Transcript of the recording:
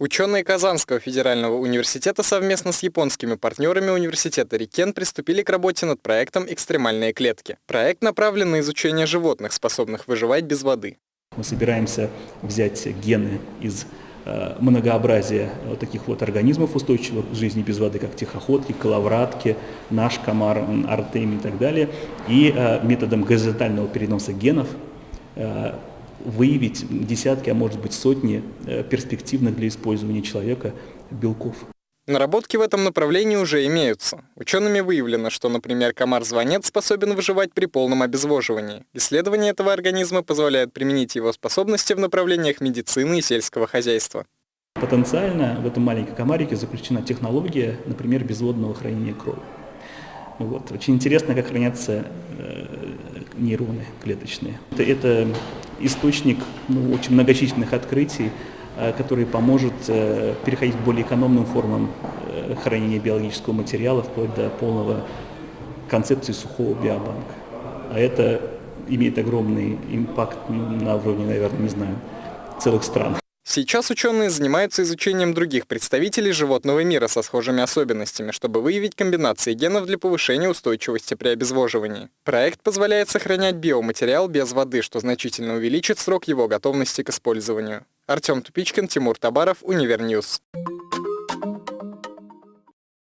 Ученые Казанского федерального университета совместно с японскими партнерами университета Рикен приступили к работе над проектом «Экстремальные клетки». Проект направлен на изучение животных, способных выживать без воды. Мы собираемся взять гены из э, многообразия вот таких вот организмов устойчивых к жизни без воды, как тихоходки, коловратки, наш комар, артемий и так далее, и э, методом горизонтального переноса генов э, выявить десятки, а может быть сотни э, перспективных для использования человека белков. Наработки в этом направлении уже имеются. Учеными выявлено, что, например, комар-звонец способен выживать при полном обезвоживании. Исследование этого организма позволяет применить его способности в направлениях медицины и сельского хозяйства. Потенциально в этом маленьком комарике заключена технология, например, безводного хранения крови. Вот. Очень интересно, как хранятся э, нейроны клеточные. Это, это источник ну, очень многочисленных открытий, э, который поможет э, переходить к более экономным формам э, хранения биологического материала, вплоть до полного концепции сухого биобанка. А это имеет огромный impact на уровне, наверное, не знаю, целых стран. Сейчас ученые занимаются изучением других представителей животного мира со схожими особенностями, чтобы выявить комбинации генов для повышения устойчивости при обезвоживании. Проект позволяет сохранять биоматериал без воды, что значительно увеличит срок его готовности к использованию. Артем Тупичкин, Тимур Табаров, Univer News.